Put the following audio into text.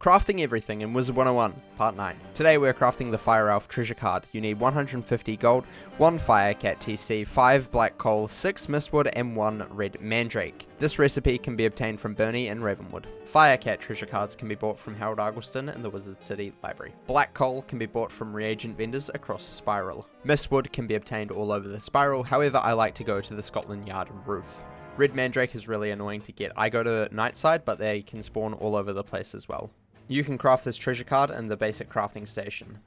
Crafting Everything in Wizard 101, Part 9. Today we're crafting the Fire Elf treasure card. You need 150 gold, 1 Fire Cat TC, 5 black coal, 6 mistwood, and 1 red mandrake. This recipe can be obtained from Bernie and Ravenwood. Fire Cat treasure cards can be bought from Harold Argleston in the Wizard City Library. Black coal can be bought from reagent vendors across spiral. Mistwood can be obtained all over the spiral, however I like to go to the Scotland Yard roof. Red Mandrake is really annoying to get. I go to Nightside, but they can spawn all over the place as well. You can craft this treasure card in the basic crafting station.